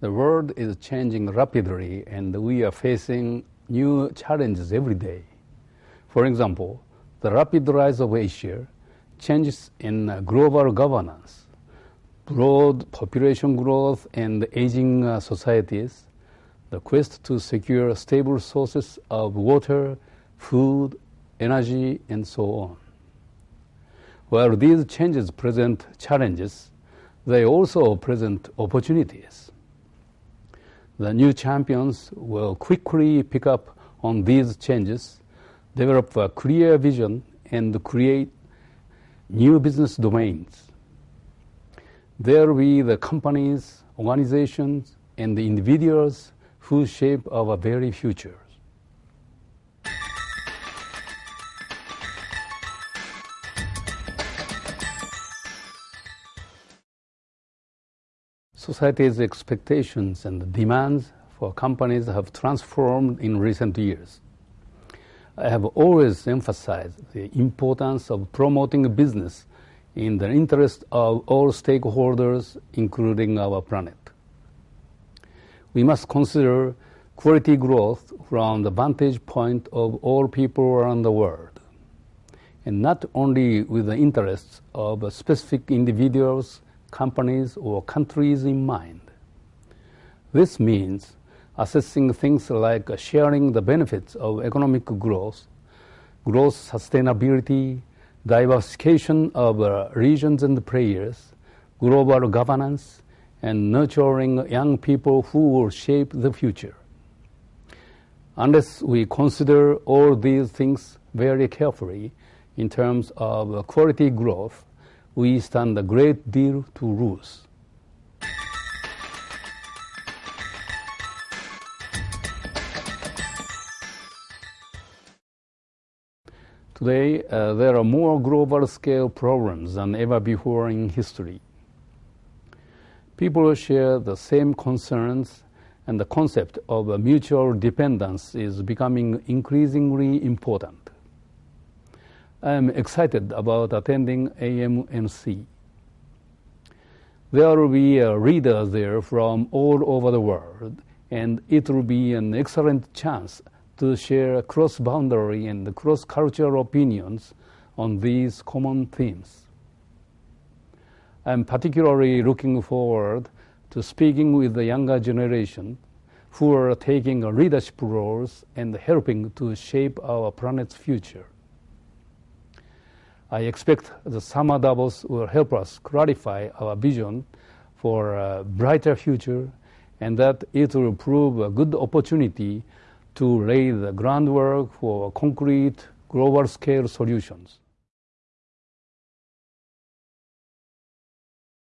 The world is changing rapidly and we are facing new challenges every day. For example, the rapid rise of Asia, changes in global governance, broad population growth and aging uh, societies, the quest to secure stable sources of water, food, energy, and so on. While these changes present challenges, they also present opportunities. The new champions will quickly pick up on these changes, develop a clear vision, and create new business domains. There will be the companies, organizations, and the individuals who shape our very future. Society's expectations and demands for companies have transformed in recent years. I have always emphasized the importance of promoting business in the interest of all stakeholders, including our planet. We must consider quality growth from the vantage point of all people around the world, and not only with the interests of specific individuals companies, or countries in mind. This means assessing things like sharing the benefits of economic growth, growth sustainability, diversification of uh, regions and players, global governance, and nurturing young people who will shape the future. Unless we consider all these things very carefully in terms of quality growth, we stand a great deal to lose. Today, uh, there are more global scale problems than ever before in history. People share the same concerns, and the concept of mutual dependence is becoming increasingly important. I am excited about attending AMNC. There will be uh, readers there from all over the world, and it will be an excellent chance to share cross-boundary and cross-cultural opinions on these common themes. I'm particularly looking forward to speaking with the younger generation who are taking leadership roles and helping to shape our planet's future. I expect the Summer Davos will help us clarify our vision for a brighter future and that it will prove a good opportunity to lay the groundwork for concrete global scale solutions.